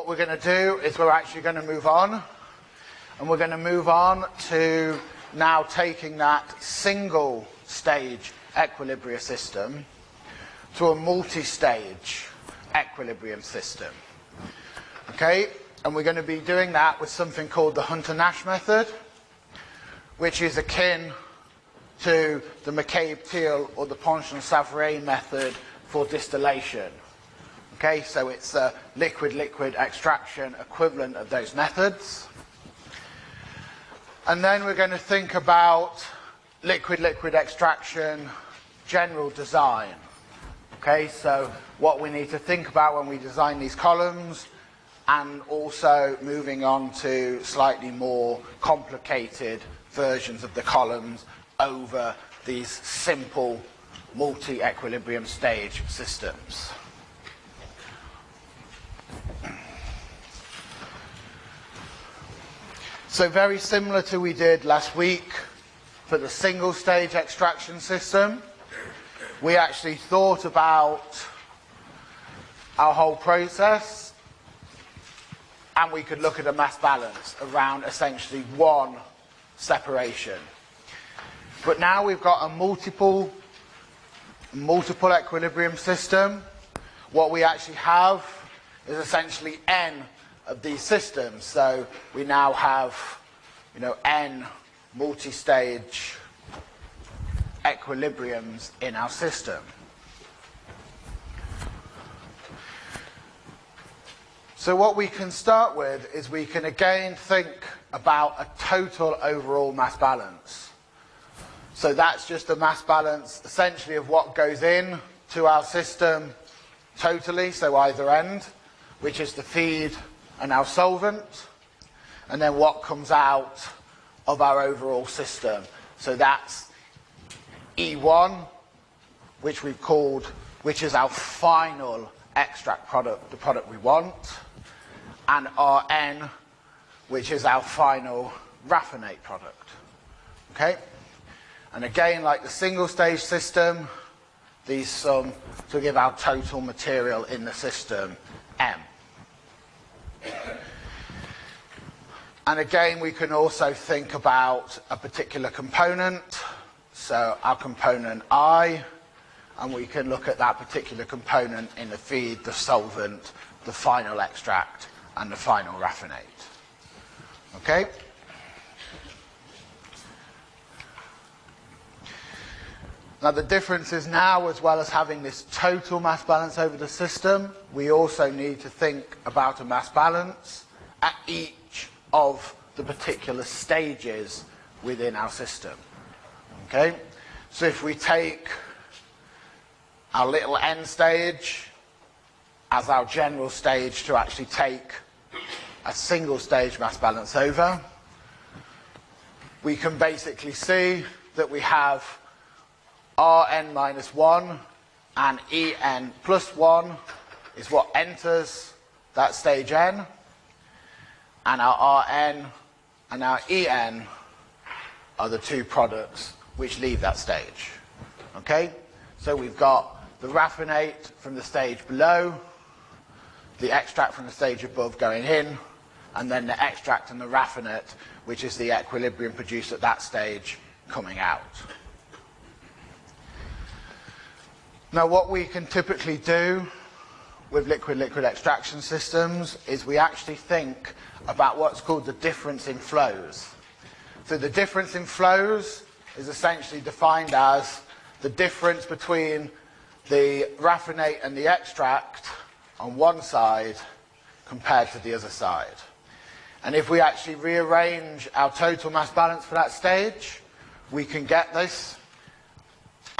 what we're going to do is we're actually going to move on. And we're going to move on to now taking that single stage equilibrium system to a multi-stage equilibrium system. Okay, and we're going to be doing that with something called the Hunter-Nash method, which is akin to the McCabe-Thiele or the Ponchon-Savarit method for distillation. Okay, so it's a liquid-liquid extraction equivalent of those methods. And then we're going to think about liquid-liquid extraction general design. Okay, so what we need to think about when we design these columns and also moving on to slightly more complicated versions of the columns over these simple multi-equilibrium stage systems. So very similar to we did last week for the single stage extraction system, we actually thought about our whole process and we could look at a mass balance around essentially one separation. But now we've got a multiple multiple equilibrium system. What we actually have is essentially n of these systems. So we now have, you know, n multi-stage equilibriums in our system. So what we can start with is we can again think about a total overall mass balance. So that's just a mass balance essentially of what goes in to our system totally, so either end, which is the feed and our solvent, and then what comes out of our overall system. So that's E1, which we've called, which is our final extract product, the product we want, and Rn, which is our final raffinate product. Okay? And again, like the single stage system, these sum to give our total material in the system, M. And again, we can also think about a particular component. So our component I, and we can look at that particular component in the feed, the solvent, the final extract, and the final raffinate. Okay? Now the difference is now, as well as having this total mass balance over the system, we also need to think about a mass balance at each of the particular stages within our system. Okay? So if we take our little end stage as our general stage to actually take a single stage mass balance over, we can basically see that we have Rn minus 1 and En plus 1 is what enters that stage n. And our Rn and our En are the two products which leave that stage. Okay? So we've got the raffinate from the stage below, the extract from the stage above going in, and then the extract and the raffinate, which is the equilibrium produced at that stage, coming out. Now what we can typically do with liquid-liquid extraction systems is we actually think about what's called the difference in flows. So the difference in flows is essentially defined as the difference between the raffinate and the extract on one side compared to the other side. And if we actually rearrange our total mass balance for that stage, we can get this.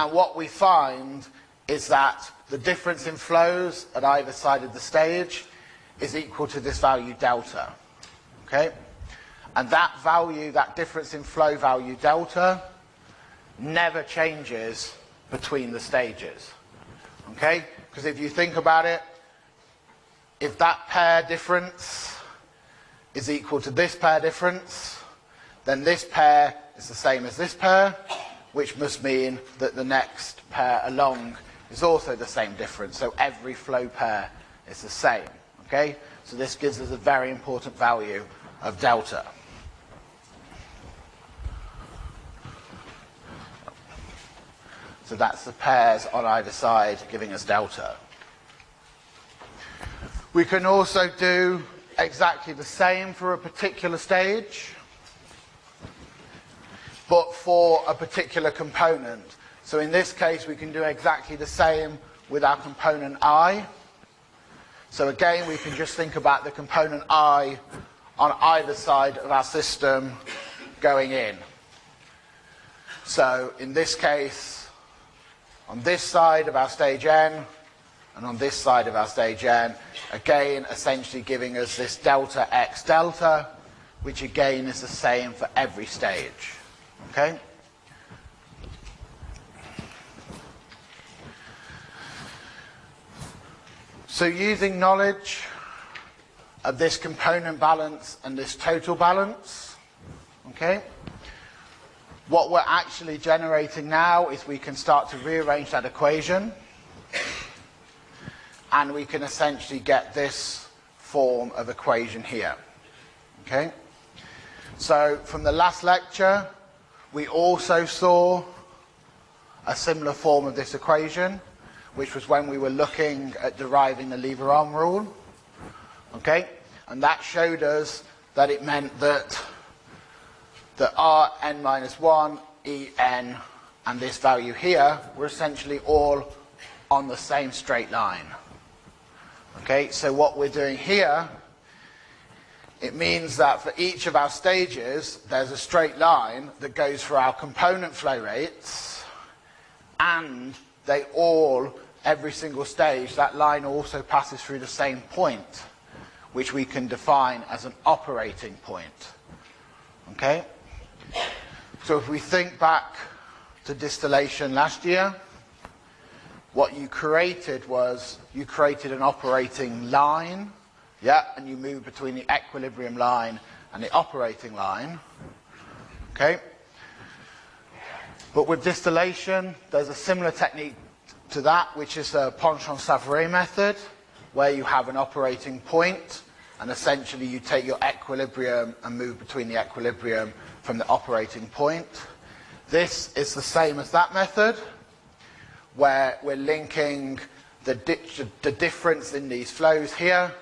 And what we find is that the difference in flows at either side of the stage is equal to this value delta. Okay? And that value, that difference in flow value delta, never changes between the stages. Okay? Because if you think about it, if that pair difference is equal to this pair difference, then this pair is the same as this pair, which must mean that the next pair along is also the same difference. So every flow pair is the same. Okay? So this gives us a very important value of delta. So that's the pairs on either side giving us delta. We can also do exactly the same for a particular stage, but for a particular component. So in this case, we can do exactly the same with our component i. So again, we can just think about the component i on either side of our system going in. So in this case, on this side of our stage n, and on this side of our stage n, again, essentially giving us this delta x delta, which again is the same for every stage. Okay? So using knowledge of this component balance and this total balance, okay, what we're actually generating now is we can start to rearrange that equation and we can essentially get this form of equation here. Okay? So from the last lecture, we also saw a similar form of this equation, which was when we were looking at deriving the lever arm rule. Okay? And that showed us that it meant that the Rn minus 1, En, and this value here were essentially all on the same straight line. Okay, so what we're doing here, it means that for each of our stages, there's a straight line that goes for our component flow rates, and they all, every single stage, that line also passes through the same point, which we can define as an operating point. Okay? So if we think back to distillation last year, what you created was you created an operating line, yeah, and you move between the equilibrium line and the operating line. Okay? But with distillation, there's a similar technique to that, which is the Ponchon-Savarit method, where you have an operating point, and essentially you take your equilibrium and move between the equilibrium from the operating point. This is the same as that method, where we're linking the, di the difference in these flows here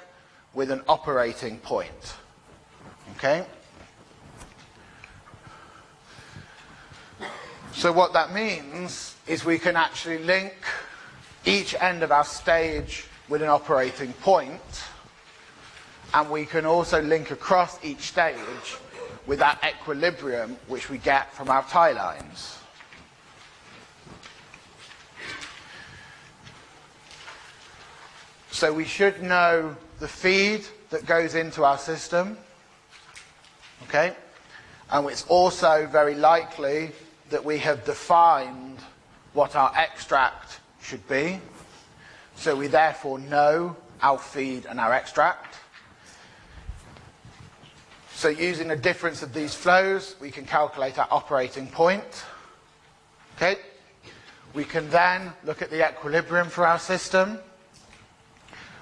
with an operating point. Okay? So what that means is we can actually link each end of our stage with an operating point, and we can also link across each stage with that equilibrium which we get from our tie lines. So we should know the feed that goes into our system. Okay? And it's also very likely that we have defined what our extract should be. So we therefore know our feed and our extract. So using the difference of these flows, we can calculate our operating point. Okay? We can then look at the equilibrium for our system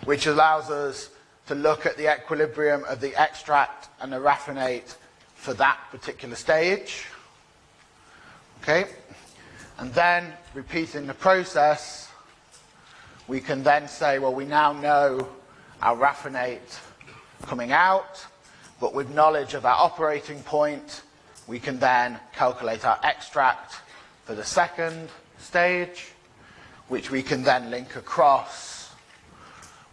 which allows us to look at the equilibrium of the extract and the raffinate for that particular stage. Okay? And then, repeating the process, we can then say, well, we now know our raffinate coming out, but with knowledge of our operating point, we can then calculate our extract for the second stage, which we can then link across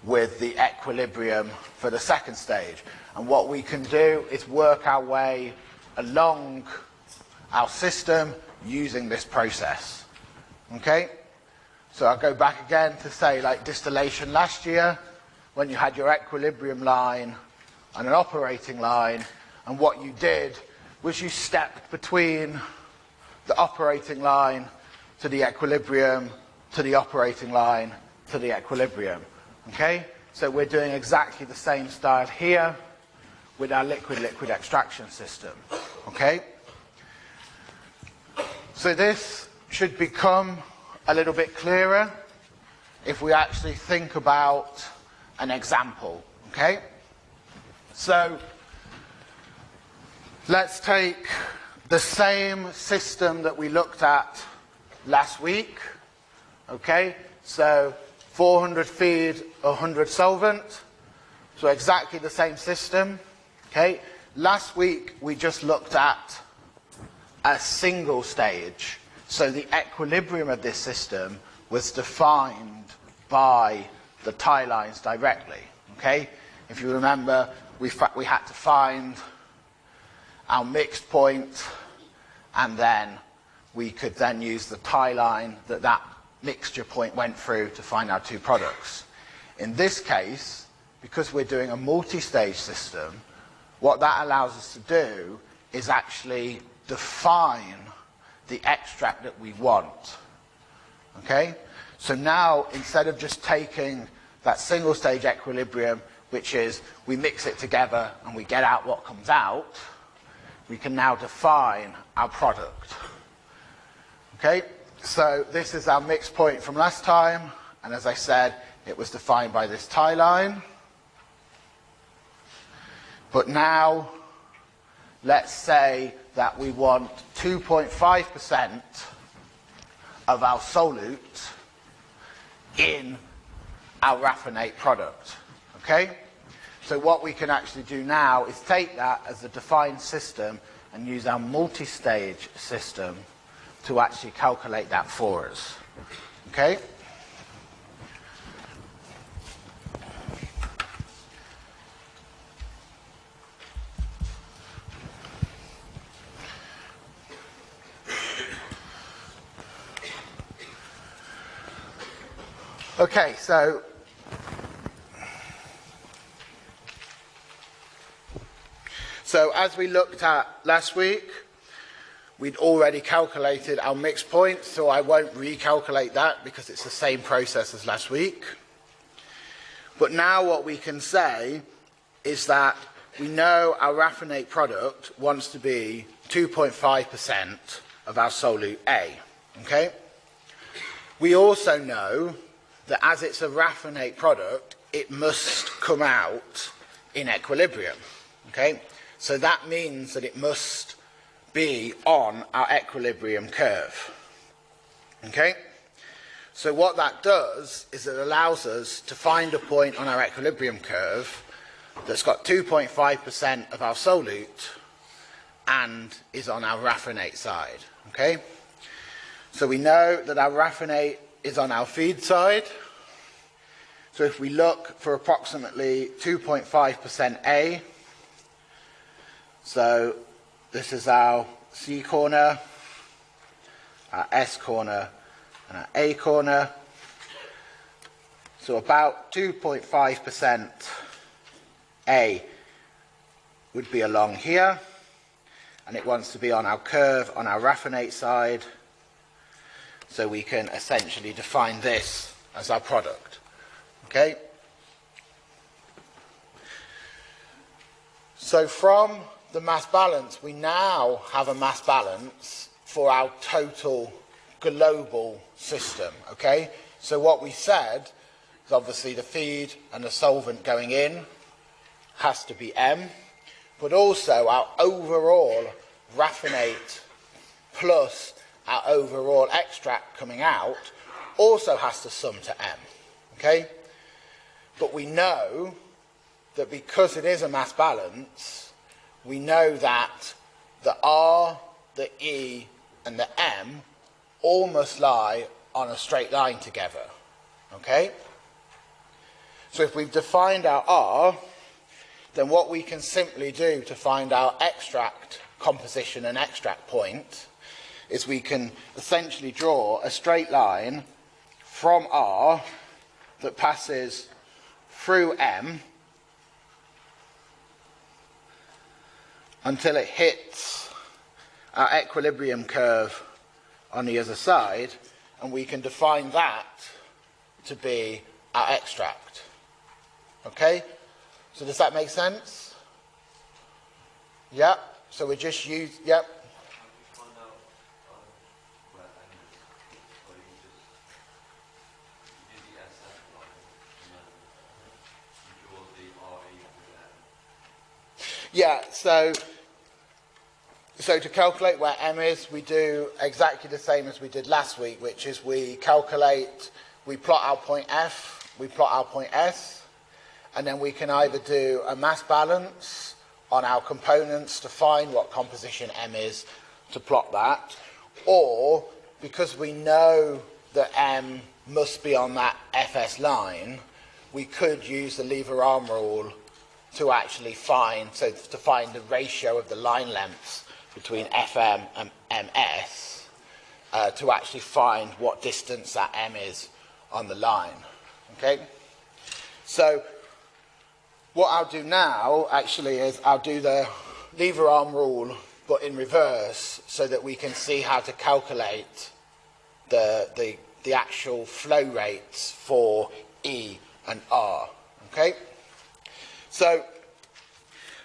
with the equilibrium for the second stage. And what we can do is work our way along our system using this process. Okay? So I'll go back again to say like distillation last year, when you had your equilibrium line and an operating line, and what you did was you stepped between the operating line to the equilibrium, to the operating line, to the equilibrium. Okay? So we're doing exactly the same style here with our liquid-liquid extraction system. Okay? So this should become a little bit clearer if we actually think about an example. Okay? So let's take the same system that we looked at last week. Okay? So 400 feed, 100 solvent. So exactly the same system. Okay? Last week we just looked at a single stage. So the equilibrium of this system was defined by the tie lines directly. Okay? If you remember, we, we had to find our mixed point and then we could then use the tie line that that mixture point went through to find our two products. In this case, because we're doing a multi-stage system, what that allows us to do is actually define the extract that we want. Okay? So now, instead of just taking that single stage equilibrium, which is we mix it together and we get out what comes out, we can now define our product. Okay? So this is our mix point from last time, and as I said, it was defined by this tie line. But now, let's say that we want 2.5% of our solute in our raffinate product. Okay? So what we can actually do now is take that as a defined system and use our multi-stage system to actually calculate that for us. Okay? Okay, so so as we looked at last week, we'd already calculated our mix point, so I won't recalculate that because it's the same process as last week. But now what we can say is that we know our raffinate product wants to be 2.5% of our solute A. Okay? We also know that as it's a raffinate product, it must come out in equilibrium. Okay? So that means that it must be on our equilibrium curve. Okay? So what that does is it allows us to find a point on our equilibrium curve that's got 2.5% of our solute and is on our raffinate side. Okay? So we know that our raffinate is on our feed side. So if we look for approximately 2.5% A, so this is our C corner, our S corner, and our A corner. So about 2.5% A would be along here, and it wants to be on our curve on our raffinate side, so we can essentially define this as our product. Okay? So from the mass balance, we now have a mass balance for our total global system. Okay? So what we said is obviously the feed and the solvent going in has to be M, but also our overall raffinate plus our overall extract coming out also has to sum to M. Okay? But we know that because it is a mass balance, we know that the R, the E, and the M all must lie on a straight line together. Okay? So if we've defined our R, then what we can simply do to find our extract composition and extract point is we can essentially draw a straight line from R that passes through M until it hits our equilibrium curve on the other side and we can define that to be our extract. Okay? So does that make sense? Yep. So we're just use, yep. Yeah, so so to calculate where M is, we do exactly the same as we did last week, which is we calculate, we plot our point F, we plot our point S, and then we can either do a mass balance on our components to find what composition M is to plot that, or because we know that M must be on that FS line, we could use the lever arm rule to actually find, so to find the ratio of the line lengths between FM and MS uh, to actually find what distance that M is on the line. Okay? So what I'll do now actually is I'll do the lever arm rule but in reverse so that we can see how to calculate the, the, the actual flow rates for E and R. Okay? So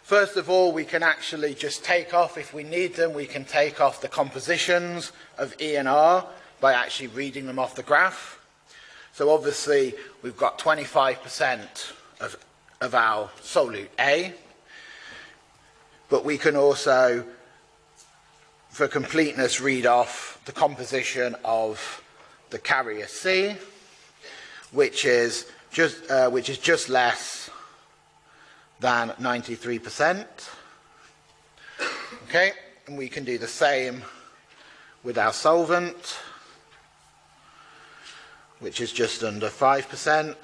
First of all, we can actually just take off, if we need them, we can take off the compositions of E and R by actually reading them off the graph. So obviously, we've got 25% of, of our solute A, but we can also, for completeness, read off the composition of the carrier C, which is just, uh, which is just less than 93%. Okay, and we can do the same with our solvent, which is just under 5%.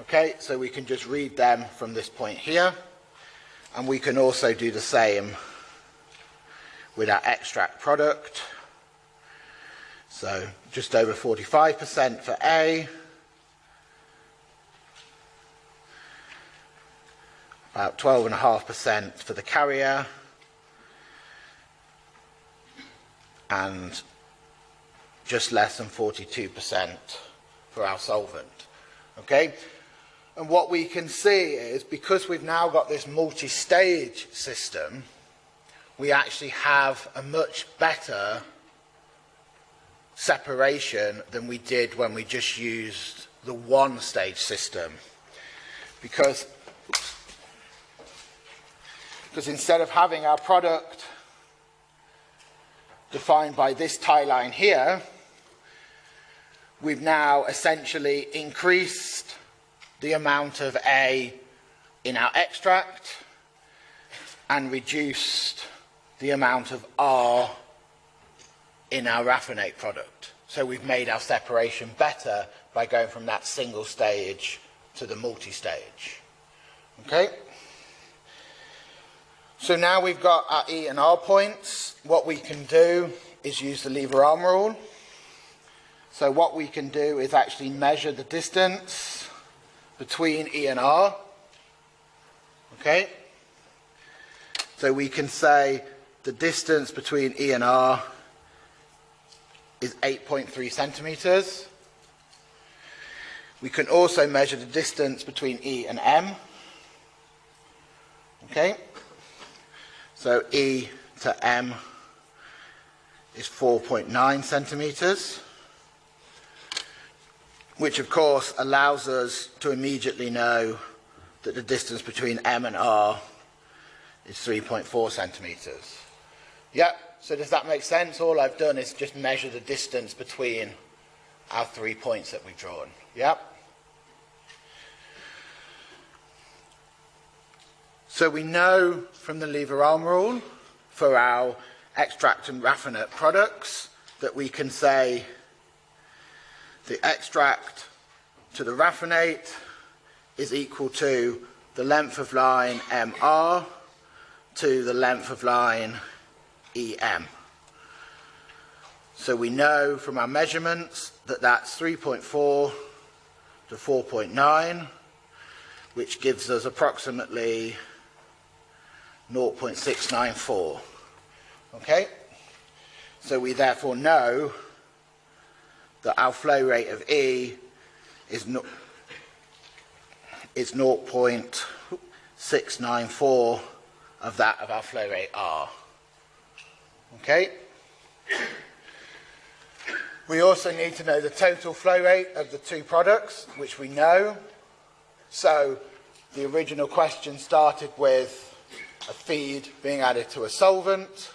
Okay, so we can just read them from this point here. And we can also do the same with our extract product. So just over 45% for A, about 12.5% for the carrier, and just less than 42% for our solvent. Okay? And what we can see is because we've now got this multi-stage system, we actually have a much better separation than we did when we just used the one-stage system. Because because instead of having our product defined by this tie line here, we've now essentially increased the amount of A in our extract and reduced the amount of R in our raffinate product. So we've made our separation better by going from that single stage to the multi-stage. Okay? So now we've got our E and R points. What we can do is use the lever arm rule. So what we can do is actually measure the distance between E and R. Okay? So we can say the distance between E and R is 8.3 centimeters. We can also measure the distance between E and M. Okay? So E to M is 4.9 centimetres, which of course allows us to immediately know that the distance between M and R is 3.4 centimetres. Yep, so does that make sense? All I've done is just measure the distance between our three points that we've drawn. Yep. So we know from the lever arm rule for our extract and raffinate products that we can say the extract to the raffinate is equal to the length of line MR to the length of line EM. So we know from our measurements that that's 3.4 to 4.9, which gives us approximately 0.694. Okay? So we therefore know that our flow rate of E is, no, is 0.694 of that of our flow rate R. Okay? We also need to know the total flow rate of the two products, which we know. So the original question started with a feed being added to a solvent,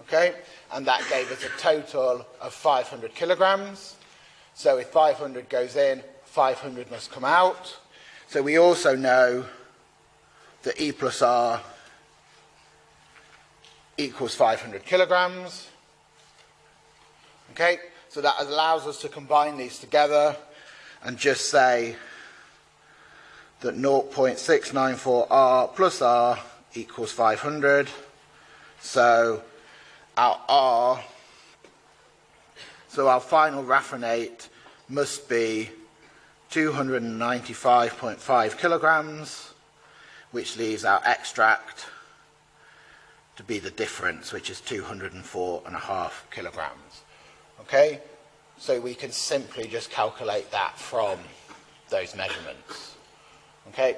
okay, and that gave us a total of 500 kilograms. So if 500 goes in, 500 must come out. So we also know that E plus R equals 500 kilograms. Okay, so that allows us to combine these together and just say that 0.694R plus R equals 500. So our R, so our final raffinate must be 295.5 kilograms, which leaves our extract to be the difference, which is 204.5 kilograms. Okay, so we can simply just calculate that from those measurements. Okay.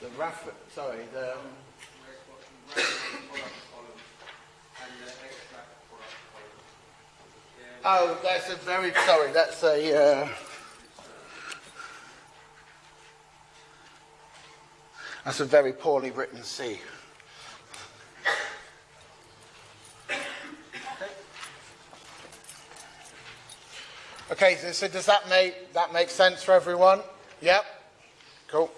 The rough, sorry, the, oh, that's a very, sorry, that's a, uh, that's a very poorly written C. Okay, so, does that make, that make sense for everyone? Yep. Cool.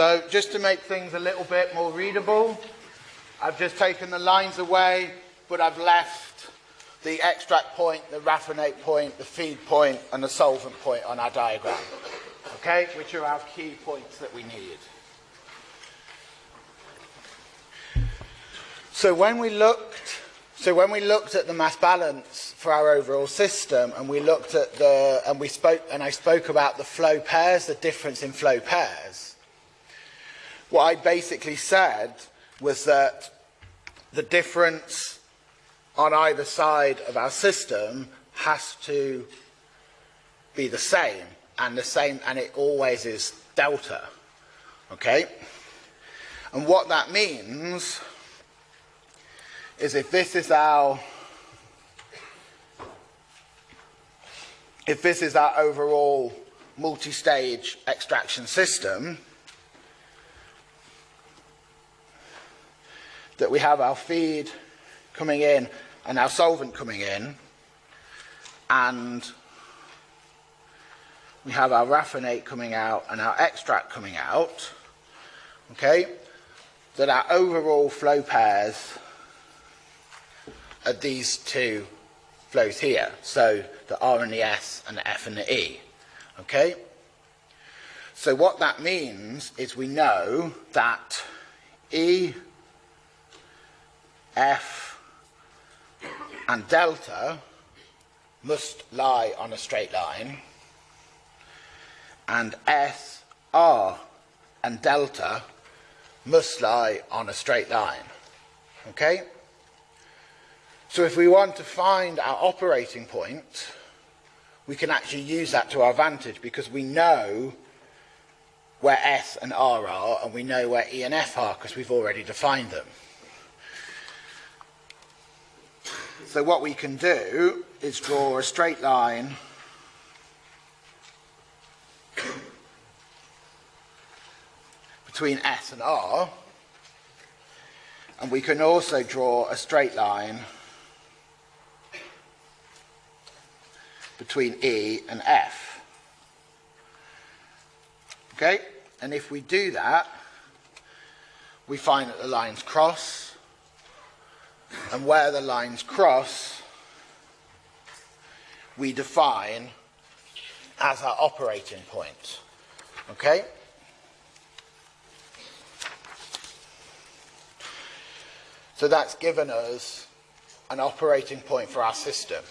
So just to make things a little bit more readable, I've just taken the lines away, but I've left the extract point, the raffinate point, the feed point, and the solvent point on our diagram. Okay, which are our key points that we need. So when we looked, so when we looked at the mass balance for our overall system, and we looked at the, and we spoke, and I spoke about the flow pairs, the difference in flow pairs. What I basically said was that the difference on either side of our system has to be the same, and the same, and it always is delta. Okay, and what that means is if this is our if this is our overall multi-stage extraction system, that we have our feed coming in and our solvent coming in, and we have our raffinate coming out and our extract coming out, okay, that our overall flow pairs are these two flows here. So the R and the S and the F and the E. Okay? So what that means is we know that E, F and delta must lie on a straight line and S, R and delta must lie on a straight line. Okay? So if we want to find our operating point, we can actually use that to our advantage because we know where S and R are and we know where E and F are because we've already defined them. So what we can do is draw a straight line. Between S and R. And we can also draw a straight line. Between E and F. Okay, and if we do that, we find that the lines cross, and where the lines cross, we define as our operating point. Okay? So that's given us an operating point for our system.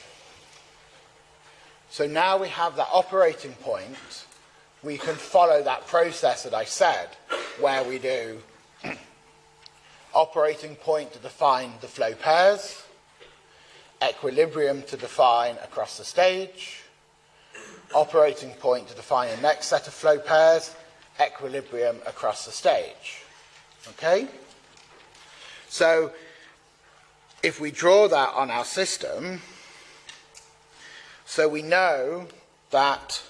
So now we have that operating point, we can follow that process that I said, where we do operating point to define the flow pairs, equilibrium to define across the stage, operating point to define the next set of flow pairs, equilibrium across the stage. Okay? So, if we draw that on our system, so we know that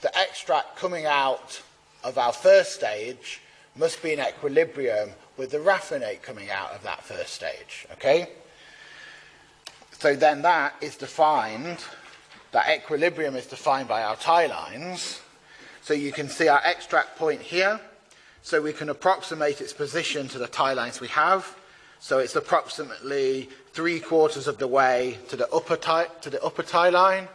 the extract coming out of our first stage must be in equilibrium with the raffinate coming out of that first stage. Okay? So then that is defined, that equilibrium is defined by our tie lines. So you can see our extract point here. So we can approximate its position to the tie lines we have. So it's approximately three quarters of the way to the upper tie, to the upper tie line.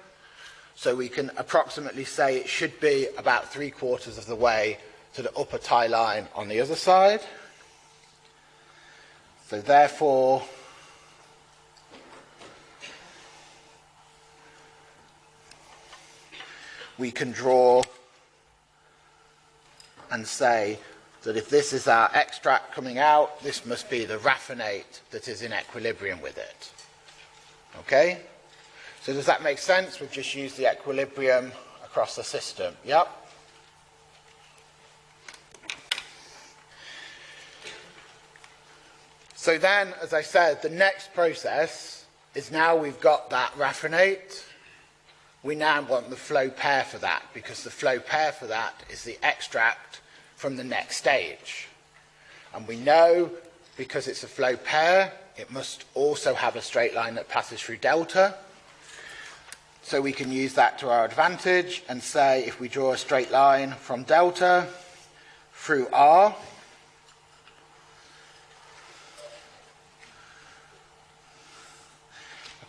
So we can approximately say it should be about three quarters of the way to the upper tie line on the other side. So therefore, we can draw and say that if this is our extract coming out, this must be the raffinate that is in equilibrium with it. Okay? So does that make sense? We've just used the equilibrium across the system. Yep. So then, as I said, the next process is now we've got that raffinate. We now want the flow pair for that because the flow pair for that is the extract from the next stage. And we know because it's a flow pair, it must also have a straight line that passes through delta. So we can use that to our advantage and say if we draw a straight line from delta through R,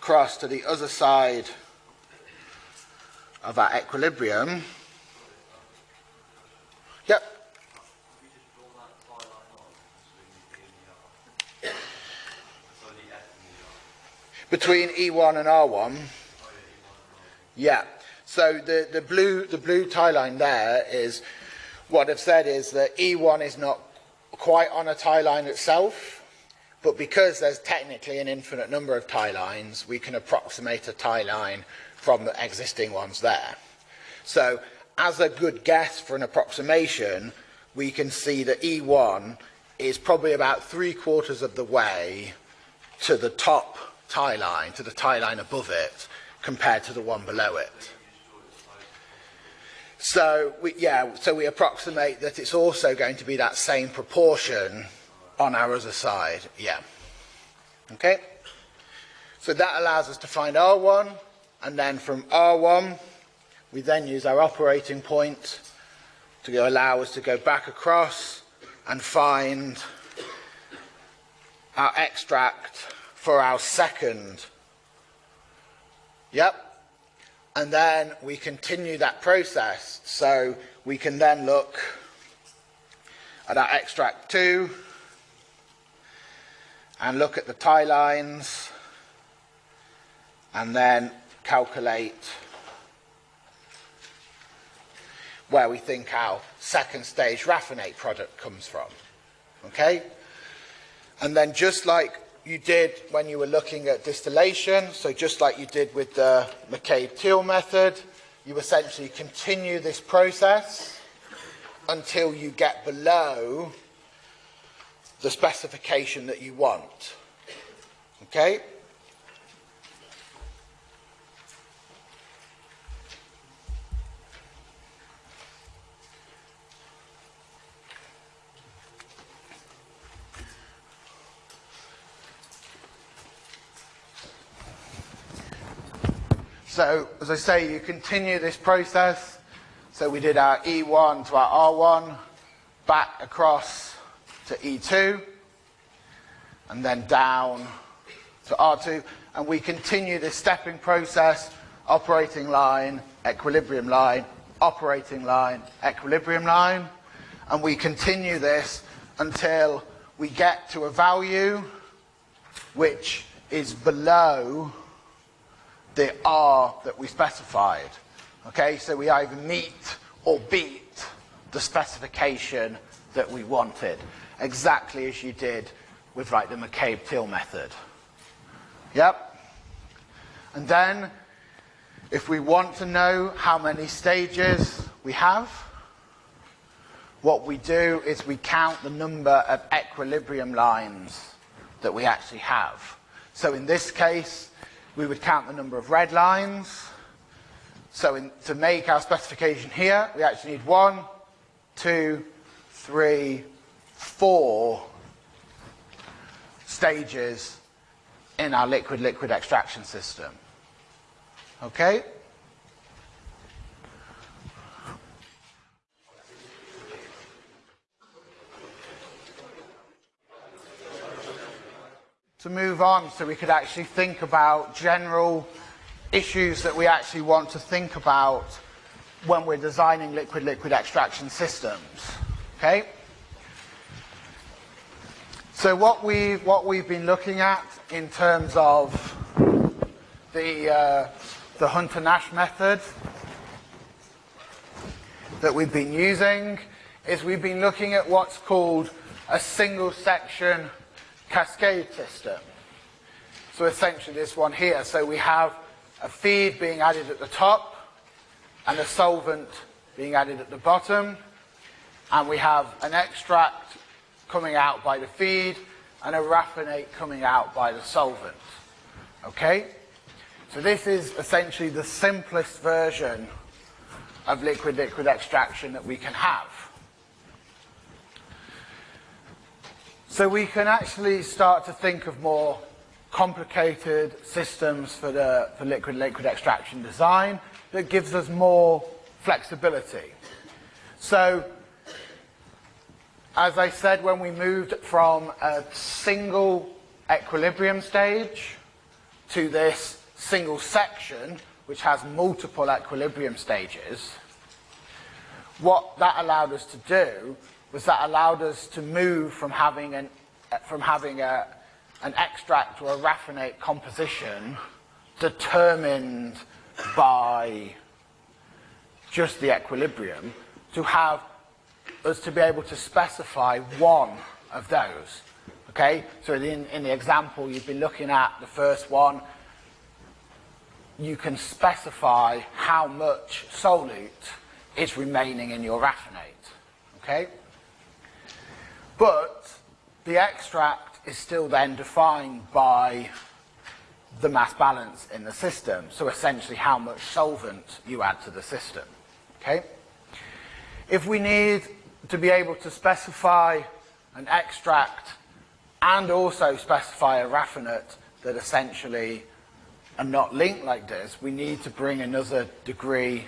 across to the other side of our equilibrium. Yep. Between E1 and R1. Yeah. So the, the blue the blue tie line there is what I've said is that E1 is not quite on a tie line itself, but because there's technically an infinite number of tie lines, we can approximate a tie line from the existing ones there. So as a good guess for an approximation, we can see that E1 is probably about three quarters of the way to the top tie line, to the tie line above it, compared to the one below it. So we, yeah, so we approximate that it's also going to be that same proportion on our other side. Yeah. Okay. So that allows us to find R1, and then from R1, we then use our operating point to allow us to go back across and find our extract for our second Yep. And then we continue that process. So we can then look at our extract 2 and look at the tie lines and then calculate where we think our second stage raffinate product comes from. Okay? And then just like you did when you were looking at distillation, so just like you did with the McCabe-Thiele method, you essentially continue this process until you get below the specification that you want. Okay? So, as I say, you continue this process. So we did our E1 to our R1, back across to E2, and then down to R2. And we continue this stepping process, operating line, equilibrium line, operating line, equilibrium line. And we continue this until we get to a value which is below the R that we specified. Okay, so we either meet or beat the specification that we wanted, exactly as you did with like the McCabe-Thiele method. Yep. And then, if we want to know how many stages we have, what we do is we count the number of equilibrium lines that we actually have. So in this case, we would count the number of red lines. So in, to make our specification here, we actually need one, two, three, four stages in our liquid-liquid extraction system. Okay? To move on so we could actually think about general issues that we actually want to think about when we're designing liquid-liquid extraction systems. Okay? So what we've, what we've been looking at in terms of the, uh, the Hunter-Nash method that we've been using is we've been looking at what's called a single section cascade system. So essentially this one here. So we have a feed being added at the top and a solvent being added at the bottom. And we have an extract coming out by the feed and a raffinate coming out by the solvent. Okay? So this is essentially the simplest version of liquid-liquid extraction that we can have. So we can actually start to think of more complicated systems for the for liquid-liquid extraction design that gives us more flexibility. So as I said, when we moved from a single equilibrium stage to this single section, which has multiple equilibrium stages, what that allowed us to do was that allowed us to move from having an, from having a, an extract or a raffinate composition determined by just the equilibrium to have us to be able to specify one of those. Okay, so in, in the example you've been looking at, the first one, you can specify how much solute is remaining in your raffinate. Okay? But the extract is still then defined by the mass balance in the system. So essentially how much solvent you add to the system. Okay? If we need to be able to specify an extract and also specify a raffinate that essentially are not linked like this, we need to bring another degree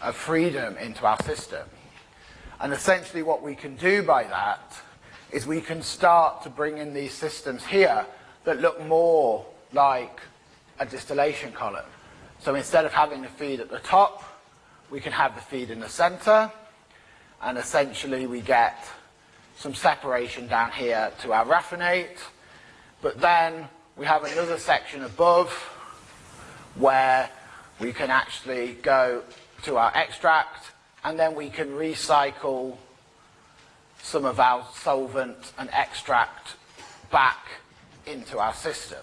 of freedom into our system. And essentially what we can do by that is we can start to bring in these systems here that look more like a distillation column. So instead of having the feed at the top, we can have the feed in the center, and essentially we get some separation down here to our raffinate, but then we have another section above where we can actually go to our extract and then we can recycle some of our solvent and extract back into our system.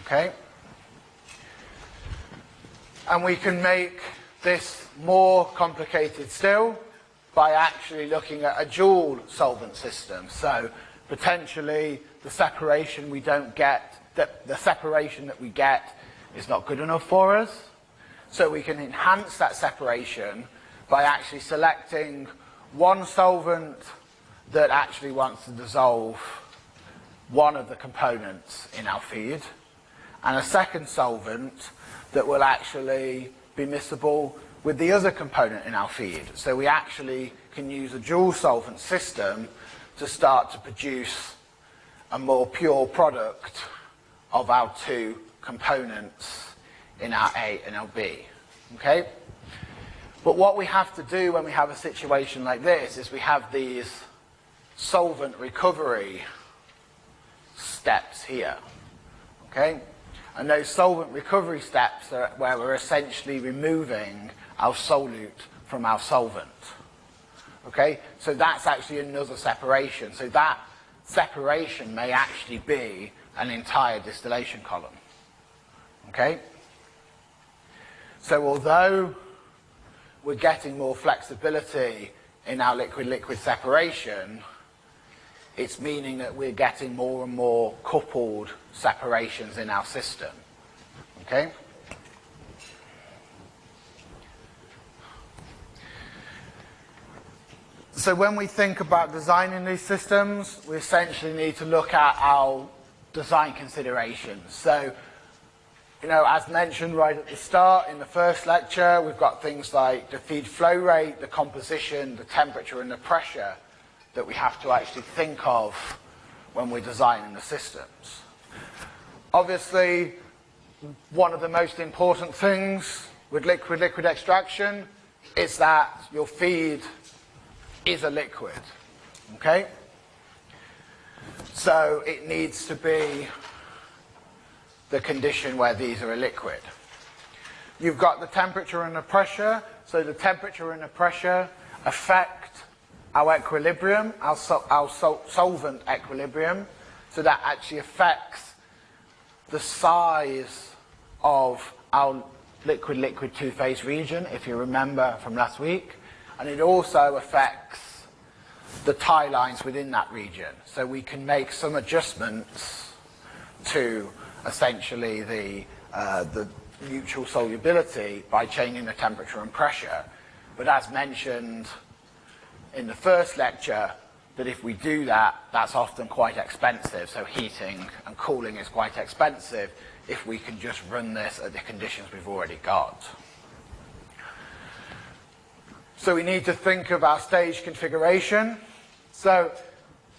Okay? And we can make this more complicated still by actually looking at a dual solvent system. So potentially the separation we don't get, the, the separation that we get is not good enough for us. So we can enhance that separation by actually selecting one solvent that actually wants to dissolve one of the components in our feed and a second solvent that will actually be miscible with the other component in our feed. So we actually can use a dual solvent system to start to produce a more pure product of our two components in our A and our B. Okay? But what we have to do when we have a situation like this is we have these solvent recovery steps here. Okay? And those solvent recovery steps are where we're essentially removing our solute from our solvent. Okay, so that's actually another separation. So that separation may actually be an entire distillation column. Okay? So although we're getting more flexibility in our liquid-liquid separation, it's meaning that we're getting more and more coupled separations in our system. Okay? So when we think about designing these systems, we essentially need to look at our design considerations. So, you know, as mentioned right at the start in the first lecture, we've got things like the feed flow rate, the composition, the temperature and the pressure that we have to actually think of when we're designing the systems. Obviously, one of the most important things with liquid-liquid extraction is that your feed is a liquid. Okay? So it needs to be the condition where these are a liquid. You've got the temperature and the pressure. So the temperature and the pressure affect our equilibrium, our, our sol solvent equilibrium. So that actually affects the size of our liquid-liquid two-phase region, if you remember from last week and it also affects the tie lines within that region. So we can make some adjustments to essentially the, uh, the mutual solubility by changing the temperature and pressure. But as mentioned in the first lecture, that if we do that, that's often quite expensive. So heating and cooling is quite expensive if we can just run this at the conditions we've already got. So we need to think of our stage configuration. So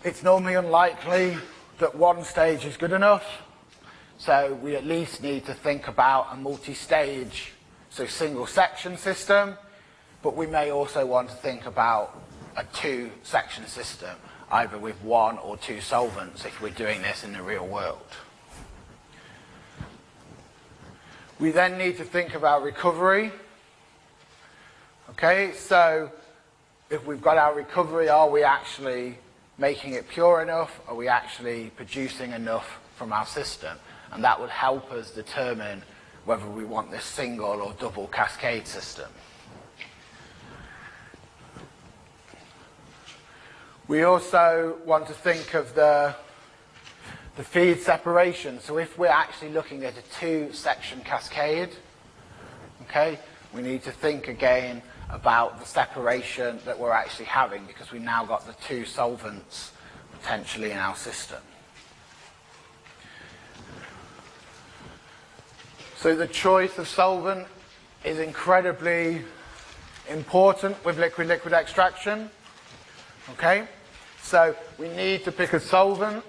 it's normally unlikely that one stage is good enough. So we at least need to think about a multi-stage, so single section system, but we may also want to think about a two section system, either with one or two solvents if we're doing this in the real world. We then need to think about recovery. Okay, so if we've got our recovery, are we actually making it pure enough? Are we actually producing enough from our system? And that would help us determine whether we want this single or double cascade system. We also want to think of the, the feed separation. So if we're actually looking at a two-section cascade, okay, we need to think again about the separation that we're actually having because we've now got the two solvents potentially in our system. So the choice of solvent is incredibly important with liquid-liquid extraction. Okay? So we need to pick a solvent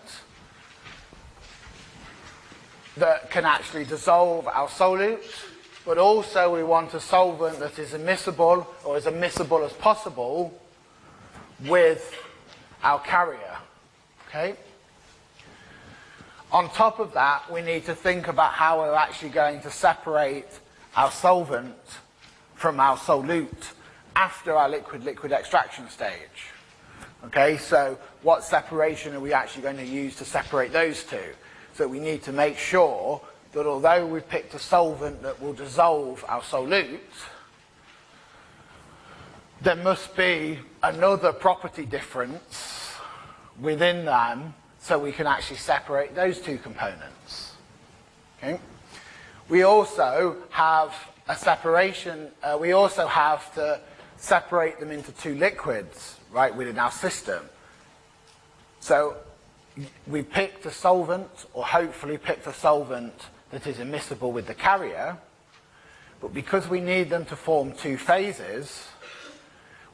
that can actually dissolve our solutes but also we want a solvent that is immiscible or as immiscible as possible with our carrier. Okay? On top of that, we need to think about how we're actually going to separate our solvent from our solute after our liquid-liquid extraction stage. Okay, so what separation are we actually going to use to separate those two? So we need to make sure that although we've picked a solvent that will dissolve our solute, there must be another property difference within them so we can actually separate those two components. Okay? We also have a separation, uh, we also have to separate them into two liquids, right, within our system. So we picked a solvent, or hopefully picked a solvent that is immiscible with the carrier, but because we need them to form two phases,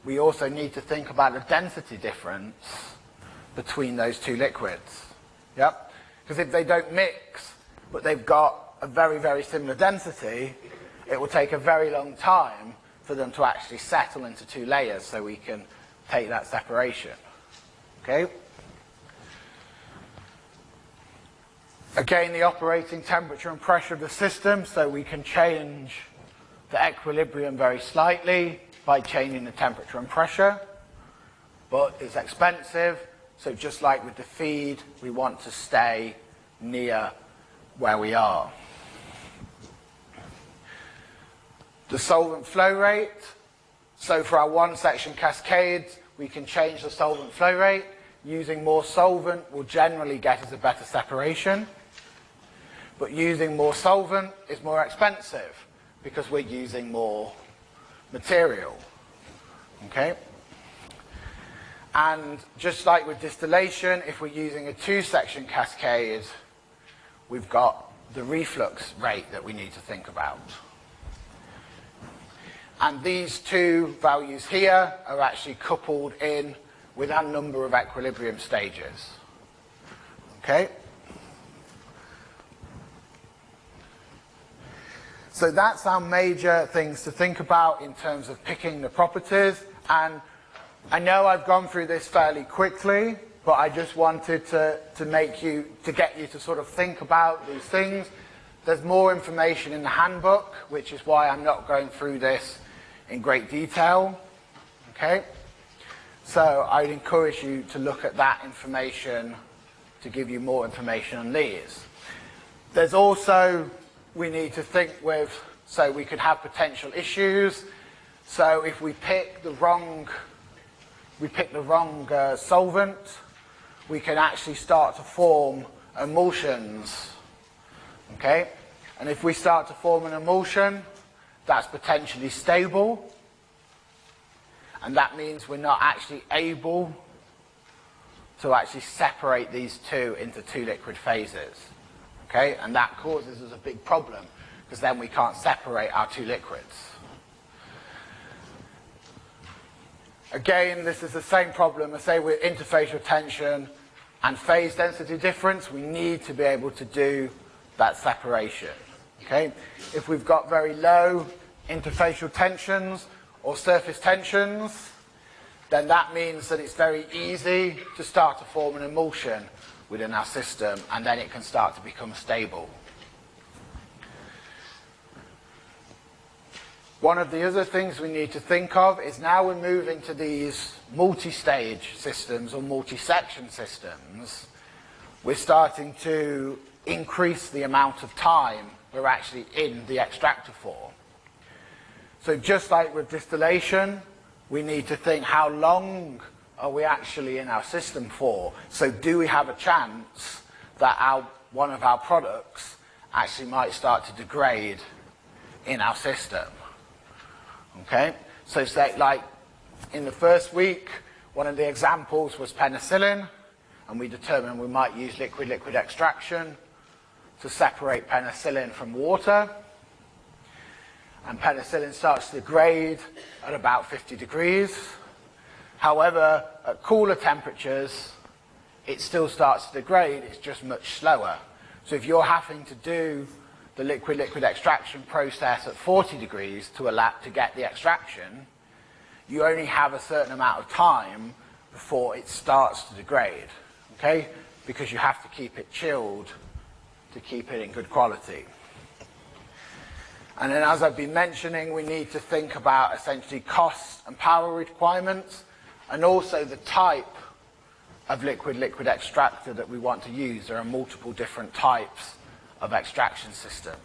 we also need to think about the density difference between those two liquids. Yep? Because if they don't mix, but they've got a very, very similar density, it will take a very long time for them to actually settle into two layers so we can take that separation. Okay? Again, the operating temperature and pressure of the system, so we can change the equilibrium very slightly by changing the temperature and pressure, but it's expensive So just like with the feed, we want to stay near where we are. The solvent flow rate. So for our one section cascades, we can change the solvent flow rate. Using more solvent will generally get us a better separation. But using more solvent is more expensive because we're using more material. Okay? And just like with distillation, if we're using a two-section cascade, we've got the reflux rate that we need to think about. And these two values here are actually coupled in with our number of equilibrium stages. Okay? So that's our major things to think about in terms of picking the properties. And I know I've gone through this fairly quickly, but I just wanted to, to make you, to get you to sort of think about these things. There's more information in the handbook, which is why I'm not going through this in great detail. Okay? So I'd encourage you to look at that information to give you more information on these. There's also, we need to think with, so we could have potential issues. So if we pick the wrong we pick the wrong uh, solvent, we can actually start to form emulsions. Okay? And if we start to form an emulsion, that's potentially stable. And that means we're not actually able to actually separate these two into two liquid phases. Okay? And that causes us a big problem because then we can't separate our two liquids. Again, this is the same problem as say with interfacial tension and phase density difference. We need to be able to do that separation. Okay? If we've got very low interfacial tensions or surface tensions, then that means that it's very easy to start to form an emulsion within our system and then it can start to become stable. One of the other things we need to think of is now we're moving to these multi-stage systems or multi-section systems, we're starting to increase the amount of time we're actually in the extractor for. So just like with distillation, we need to think how long are we actually in our system for? So do we have a chance that our, one of our products actually might start to degrade in our system? Okay? So say like in the first week, one of the examples was penicillin, and we determined we might use liquid-liquid extraction to separate penicillin from water. And penicillin starts to degrade at about 50 degrees. However, at cooler temperatures, it still starts to degrade, it's just much slower. So if you're having to do the liquid-liquid extraction process at 40 degrees to, allow, to get the extraction, you only have a certain amount of time before it starts to degrade, okay? Because you have to keep it chilled to keep it in good quality. And then as I've been mentioning, we need to think about essentially costs and power requirements and also the type of liquid-liquid extractor that we want to use. There are multiple different types of extraction systems.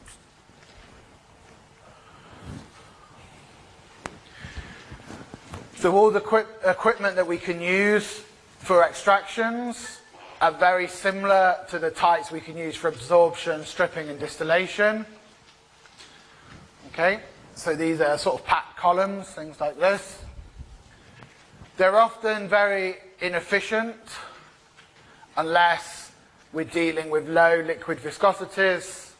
So all the equip equipment that we can use for extractions are very similar to the types we can use for absorption, stripping and distillation. Okay, so these are sort of packed columns, things like this. They're often very inefficient unless we're dealing with low liquid viscosities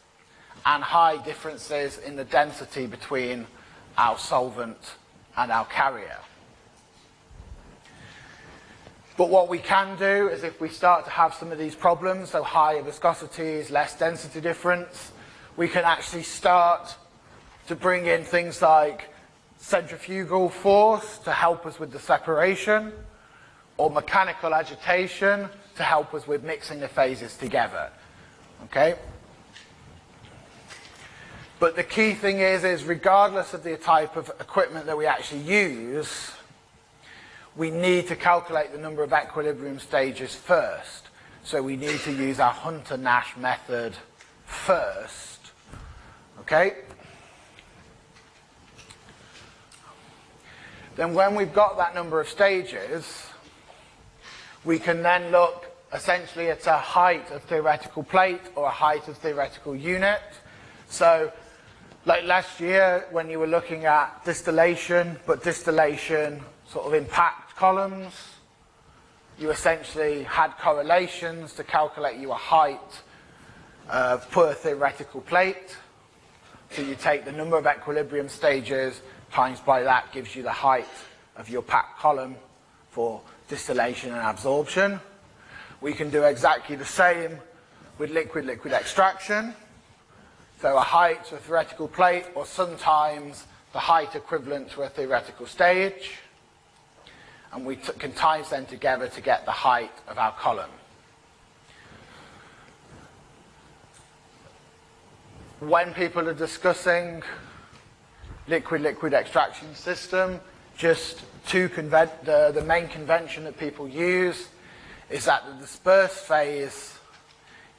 and high differences in the density between our solvent and our carrier. But what we can do is if we start to have some of these problems, so higher viscosities, less density difference, we can actually start to bring in things like centrifugal force to help us with the separation, or mechanical agitation to help us with mixing the phases together. Okay? But the key thing is, is regardless of the type of equipment that we actually use, we need to calculate the number of equilibrium stages first. So we need to use our Hunter-Nash method first. Okay? Then when we've got that number of stages, we can then look essentially at a height of theoretical plate or a height of theoretical unit. So like last year when you were looking at distillation, but distillation sort of in packed columns, you essentially had correlations to calculate your height uh, per theoretical plate. So you take the number of equilibrium stages times by that gives you the height of your packed column for distillation and absorption. We can do exactly the same with liquid-liquid extraction. So a height to a theoretical plate or sometimes the height equivalent to a theoretical stage. And we can times them together to get the height of our column. When people are discussing liquid-liquid extraction system, just two the, the main convention that people use is that the dispersed phase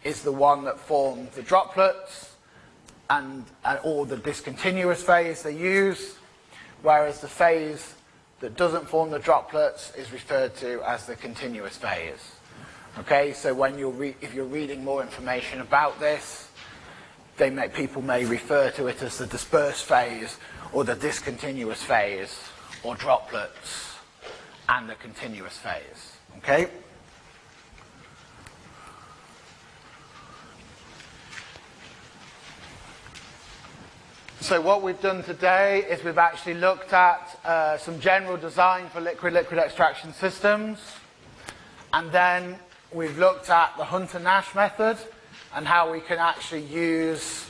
is the one that forms the droplets and, and or the discontinuous phase they use, whereas the phase that doesn't form the droplets is referred to as the continuous phase. Okay, so when you're if you're reading more information about this, they may, people may refer to it as the dispersed phase or the discontinuous phase or droplets and the continuous phase. Okay? So what we've done today is we've actually looked at uh, some general design for liquid-liquid extraction systems. And then we've looked at the Hunter-Nash method and how we can actually use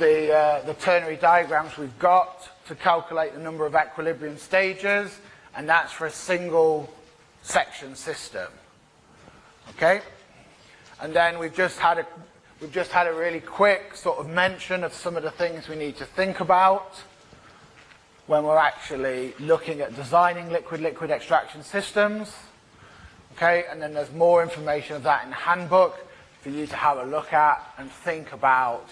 the, uh, the ternary diagrams we've got to calculate the number of equilibrium stages, and that's for a single section system. Okay? And then we've just had a we've just had a really quick sort of mention of some of the things we need to think about when we're actually looking at designing liquid-liquid extraction systems. Okay, and then there's more information of that in the handbook for you to have a look at and think about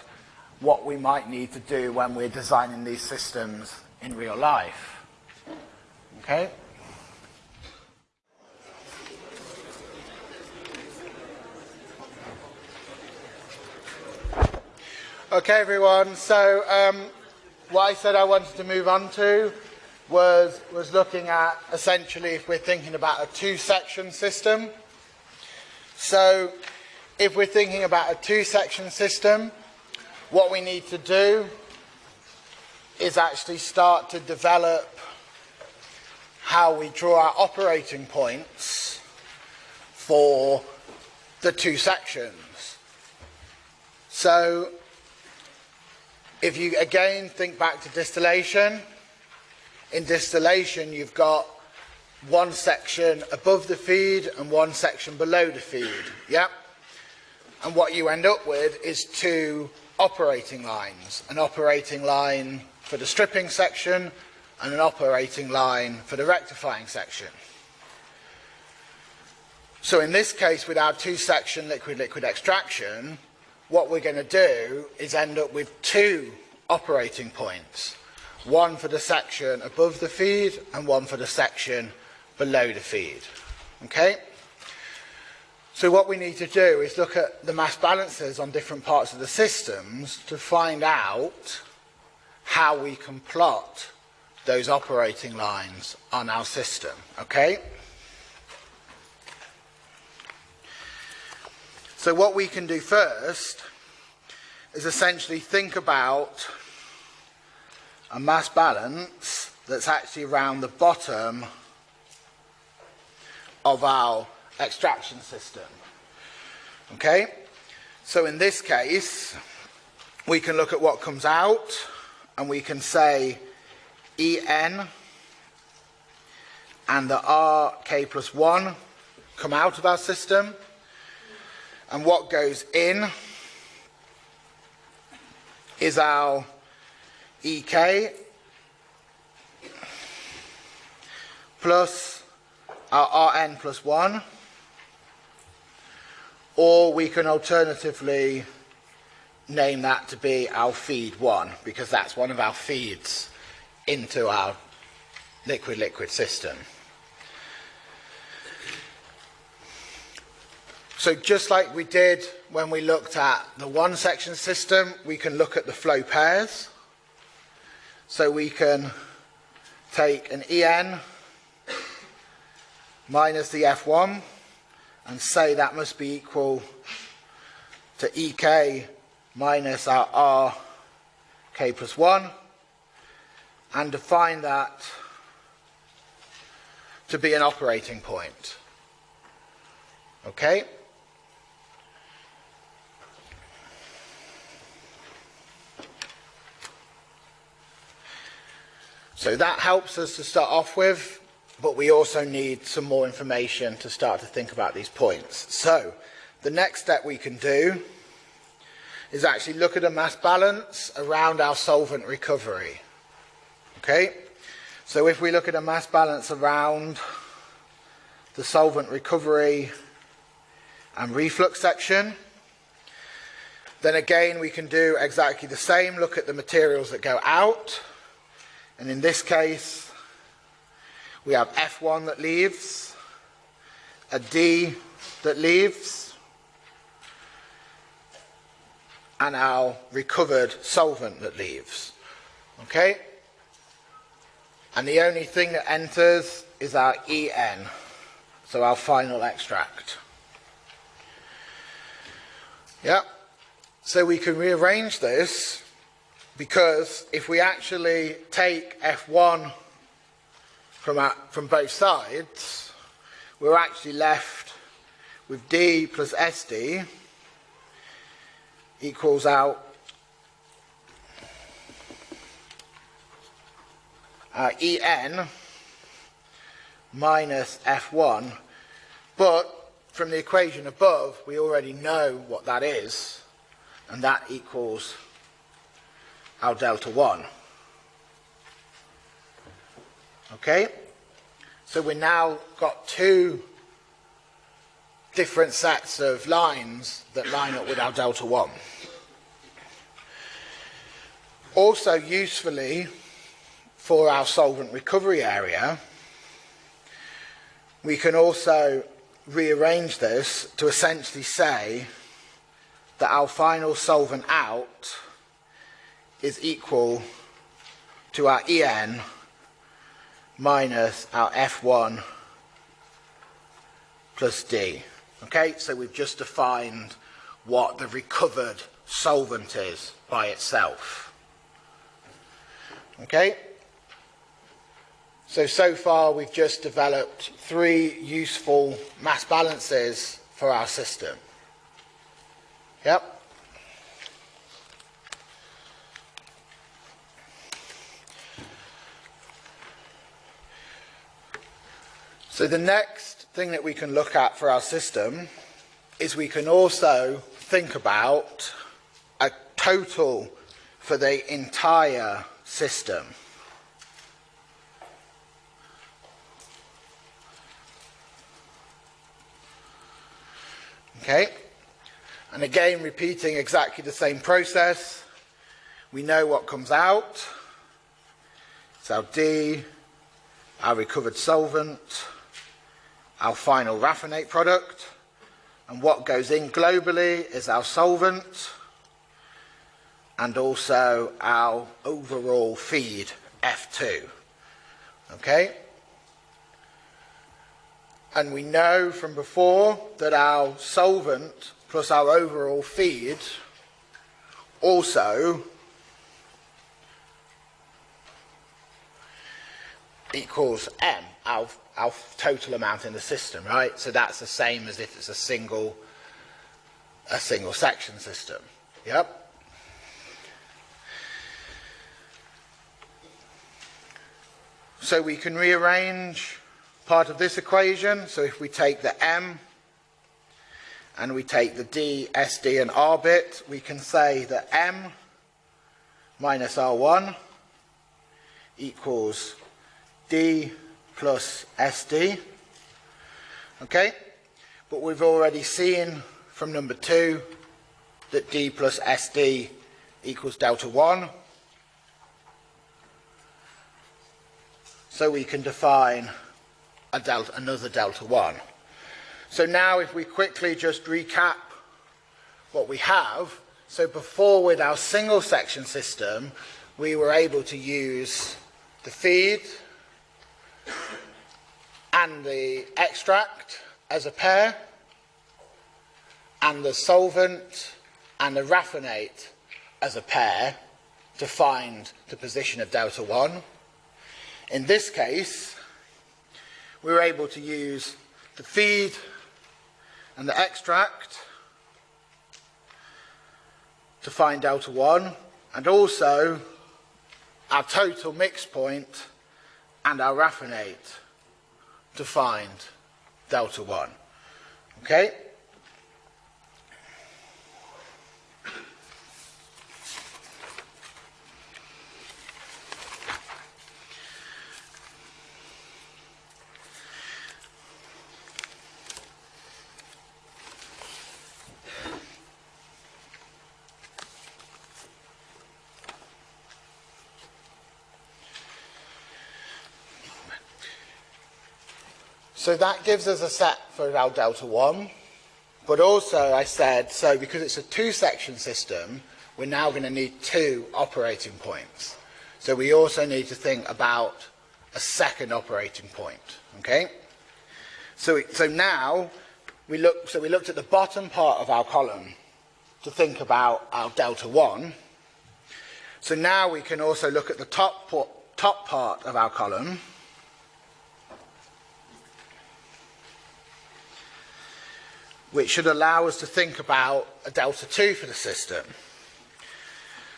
what we might need to do when we're designing these systems in real life. Okay? Okay, everyone. So, um, what I said I wanted to move on to was, was looking at essentially if we're thinking about a two-section system. So, if we're thinking about a two-section system, what we need to do is actually start to develop how we draw our operating points for the two sections. So if you again think back to distillation, in distillation you've got one section above the feed and one section below the feed. Yeah? And what you end up with is two operating lines. An operating line for the stripping section and an operating line for the rectifying section. So in this case, with our two-section liquid-liquid extraction, what we're going to do is end up with two operating points. One for the section above the feed and one for the section below the feed. Okay? So what we need to do is look at the mass balances on different parts of the systems to find out how we can plot those operating lines on our system. Okay? So what we can do first is essentially think about a mass balance that's actually around the bottom of our extraction system. Okay? So in this case, we can look at what comes out and we can say En and the Rk plus 1 come out of our system and what goes in is our Ek plus our Rn plus 1 or we can alternatively name that to be our feed 1 because that's one of our feeds into our liquid-liquid system. So just like we did when we looked at the one section system, we can look at the flow pairs. So we can take an EN minus the F1 and say that must be equal to EK minus our R K plus 1 and define that to be an operating point. Okay? So that helps us to start off with, but we also need some more information to start to think about these points. So the next step we can do is actually look at a mass balance around our solvent recovery. Okay? So if we look at a mass balance around the solvent recovery and reflux section, then again we can do exactly the same, look at the materials that go out, and in this case we have F1 that leaves, a D that leaves, and our recovered solvent that leaves. Okay? And the only thing that enters is our EN, so our final extract. Yeah, so we can rearrange this because if we actually take F1 from, our, from both sides, we're actually left with D plus SD equals out uh, En minus F1, but from the equation above, we already know what that is, and that equals our delta 1. Okay? So we now got two different sets of lines that line up with our delta 1. Also usefully, for our solvent recovery area, we can also rearrange this to essentially say that our final solvent out is equal to our En minus our F1 plus D. Okay, so we've just defined what the recovered solvent is by itself. Okay? So, so far we've just developed three useful mass balances for our system. Yep. So the next thing that we can look at for our system is we can also think about a total for the entire system. Okay? And again, repeating exactly the same process. We know what comes out. It's our D, our recovered solvent, our final raffinate product. And what goes in globally is our solvent and also our overall feed, F2. Okay? And we know from before that our solvent plus our overall feed also equals M, our, our total amount in the system, right? So that's the same as if it's a single, a single section system. Yep. So we can rearrange part of this equation. So if we take the m and we take the d, sd and r bit, we can say that m minus r1 equals d plus SD. Okay? But we've already seen from number 2 that D plus SD equals delta 1. So we can define delta, another delta 1. So now if we quickly just recap what we have, so before with our single section system, we were able to use the feed and the extract as a pair, and the solvent and the raffinate as a pair to find the position of delta 1. In this case, we were able to use the feed and the extract to find delta 1 and also our total mix point and our raffinate to find delta 1. Okay? So that gives us a set for our delta 1. But also I said, so because it's a two-section system, we're now going to need two operating points. So we also need to think about a second operating point. Okay? So, so now we look, so we looked at the bottom part of our column to think about our delta 1. So now we can also look at the top, top part of our column which should allow us to think about a delta 2 for the system.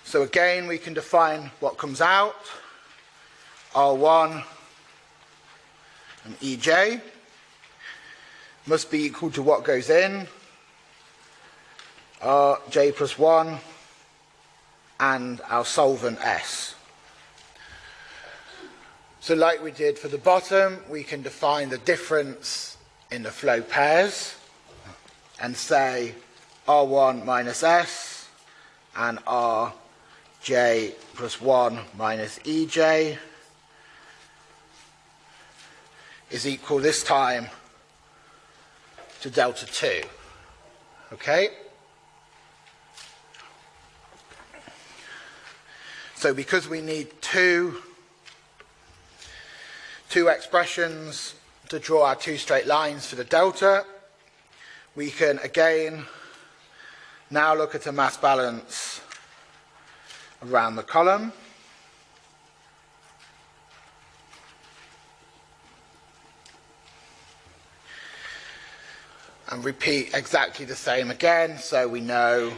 So again, we can define what comes out, R1 and EJ must be equal to what goes in, RJ plus 1 and our solvent S. So like we did for the bottom, we can define the difference in the flow pairs and say R1 minus S and Rj plus 1 minus Ej is equal this time to delta 2. Okay? So because we need two, two expressions to draw our two straight lines for the delta, we can again now look at a mass balance around the column. And repeat exactly the same again, so we know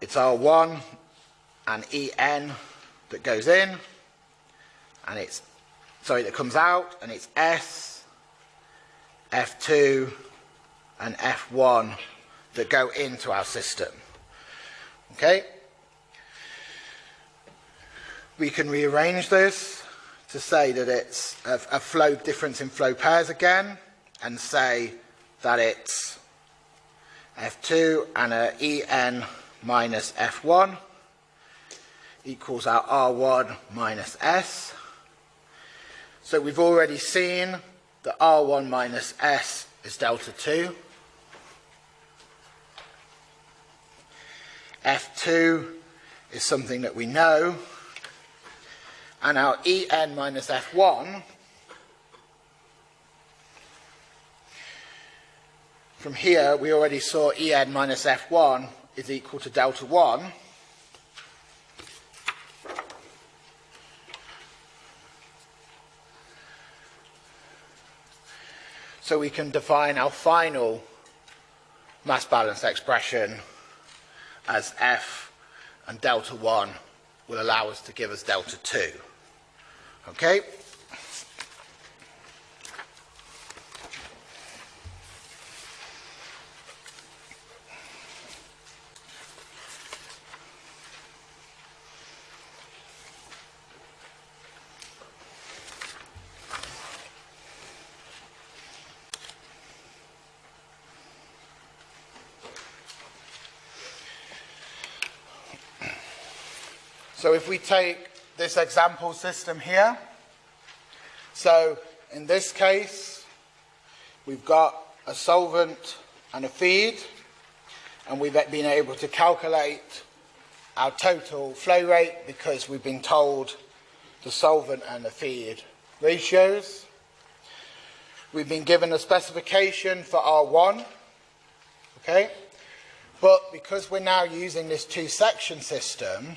it's R1 and EN that goes in, and it's, sorry, that comes out, and it's S, F2, and F1 that go into our system. Okay? We can rearrange this to say that it's a, a flow difference in flow pairs again and say that it's F2 and a En minus F1 equals our R1 minus S. So we've already seen that R1 minus S is delta 2. F2 is something that we know. And our En minus F1 from here we already saw En minus F1 is equal to delta 1. So we can define our final mass balance expression as f and delta 1 will allow us to give us delta 2. Okay? So if we take this example system here, so in this case, we've got a solvent and a feed, and we've been able to calculate our total flow rate because we've been told the solvent and the feed ratios. We've been given a specification for R1, okay? But because we're now using this two-section system,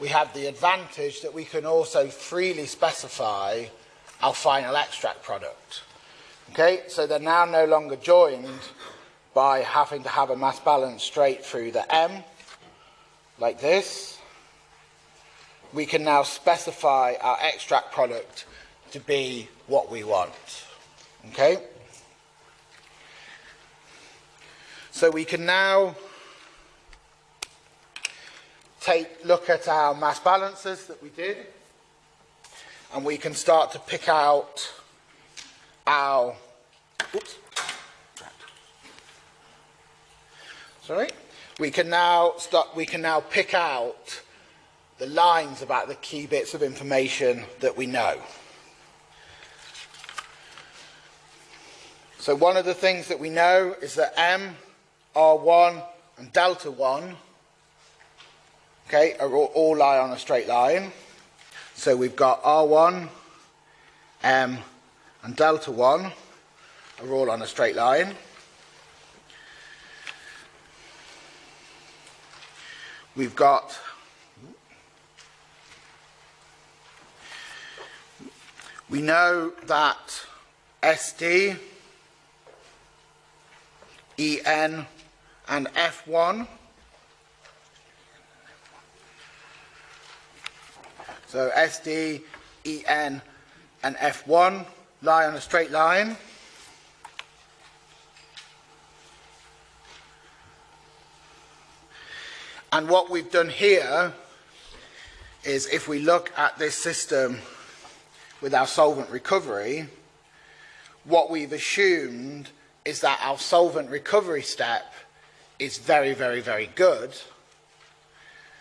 we have the advantage that we can also freely specify our final extract product. Okay, so they're now no longer joined by having to have a mass balance straight through the M, like this. We can now specify our extract product to be what we want. Okay? So we can now take look at our mass balances that we did. And we can start to pick out our oops, sorry. We can now start we can now pick out the lines about the key bits of information that we know. So one of the things that we know is that M R1 and delta 1 okay, are all, all lie on a straight line. So we've got R1, M and delta 1 are all on a straight line. We've got we know that SD, EN and F1. So SD, EN and F1 lie on a straight line. And what we've done here is if we look at this system with our solvent recovery, what we've assumed is that our solvent recovery step is very, very, very good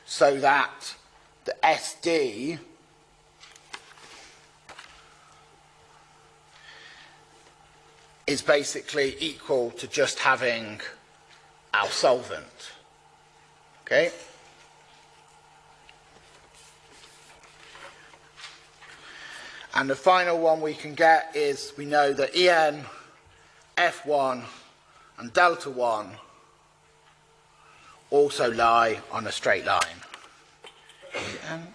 so that the SD is basically equal to just having our solvent. Okay? And the final one we can get is we know that EN, F1 and delta 1 also lie on a straight line. Um,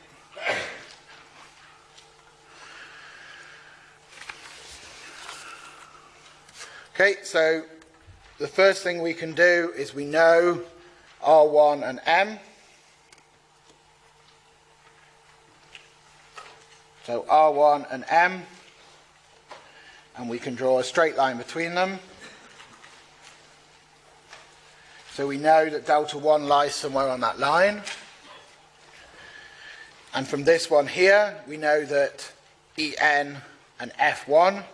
okay, so the first thing we can do is we know R1 and M. So R1 and M, and we can draw a straight line between them. So we know that delta 1 lies somewhere on that line. And from this one here, we know that En and F1.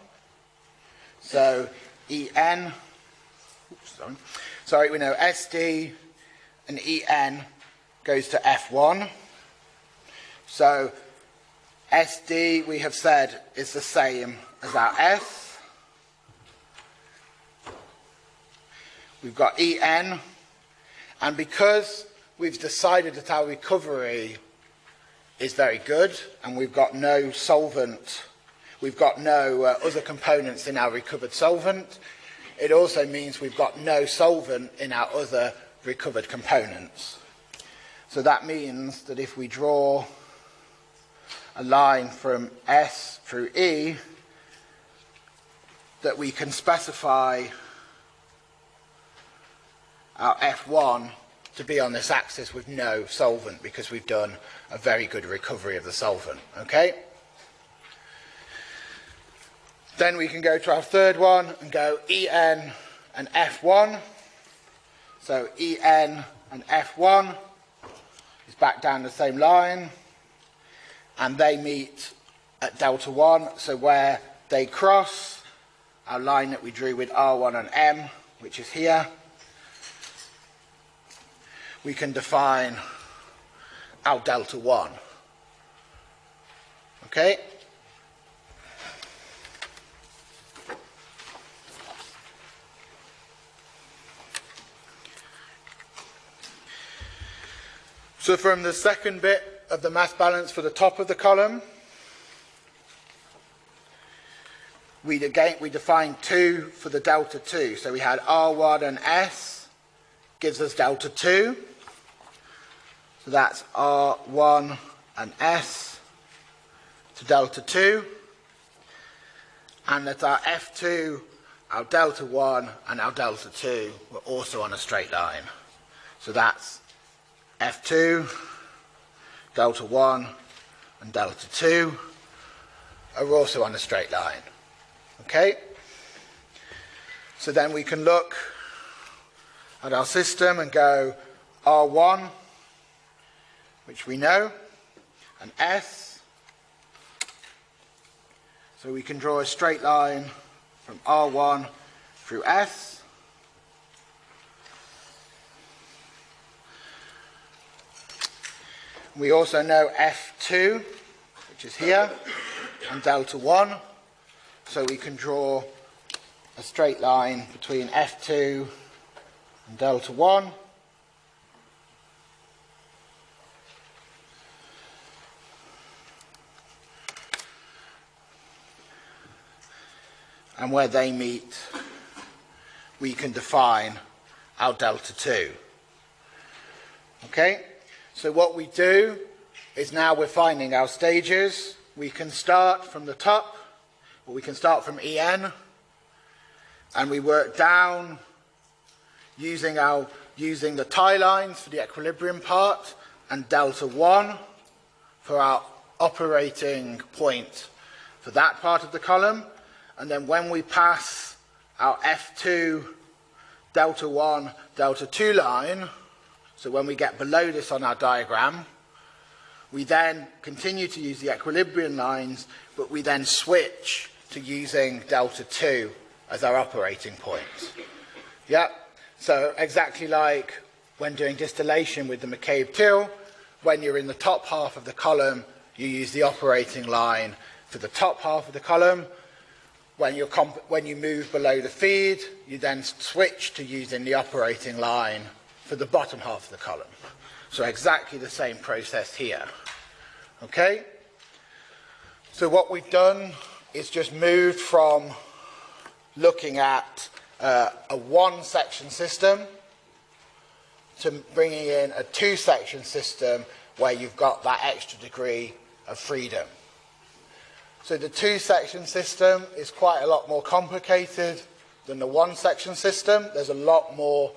So En, oops, sorry. sorry, we know SD and En goes to F1. So SD, we have said, is the same as our S. We've got En, and because we've decided that our recovery is very good and we've got no solvent, we've got no uh, other components in our recovered solvent, it also means we've got no solvent in our other recovered components. So that means that if we draw a line from S through E, that we can specify our F1 to be on this axis with no solvent because we've done a very good recovery of the solvent. Okay? Then we can go to our third one and go En and F1. So En and F1 is back down the same line and they meet at delta 1 so where they cross our line that we drew with R1 and M which is here we can define our delta 1. Okay? So from the second bit of the mass balance for the top of the column, we again we defined 2 for the delta 2. So we had R1 and S gives us delta 2. So that's R1 and S to delta 2. And that our F2, our delta 1 and our delta 2 were also on a straight line. So that's F2, delta 1 and delta 2 are also on a straight line. Okay? So then we can look at our system and go R1, which we know, and S. So we can draw a straight line from R1 through S. We also know F2, which is here, and delta 1. So we can draw a straight line between F2 and delta 1. And where they meet, we can define our delta 2. Okay? So what we do is now we're finding our stages. We can start from the top, or we can start from EN, and we work down using, our, using the tie lines for the equilibrium part, and delta 1 for our operating point for that part of the column. And then when we pass our F2 delta 1 delta 2 line, so when we get below this on our diagram, we then continue to use the equilibrium lines, but we then switch to using delta 2 as our operating point. Yeah, so exactly like when doing distillation with the McCabe Thiele, when you're in the top half of the column, you use the operating line for the top half of the column. When, you're when you move below the feed, you then switch to using the operating line for the bottom half of the column. So exactly the same process here. Okay? So what we've done is just moved from looking at uh, a one-section system to bringing in a two-section system where you've got that extra degree of freedom. So the two-section system is quite a lot more complicated than the one-section system. There's a lot more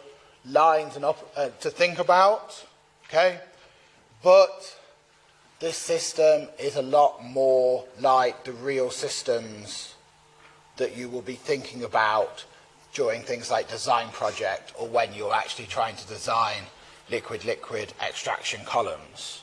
lines and uh, to think about, okay? But this system is a lot more like the real systems that you will be thinking about during things like design project or when you're actually trying to design liquid-liquid extraction columns.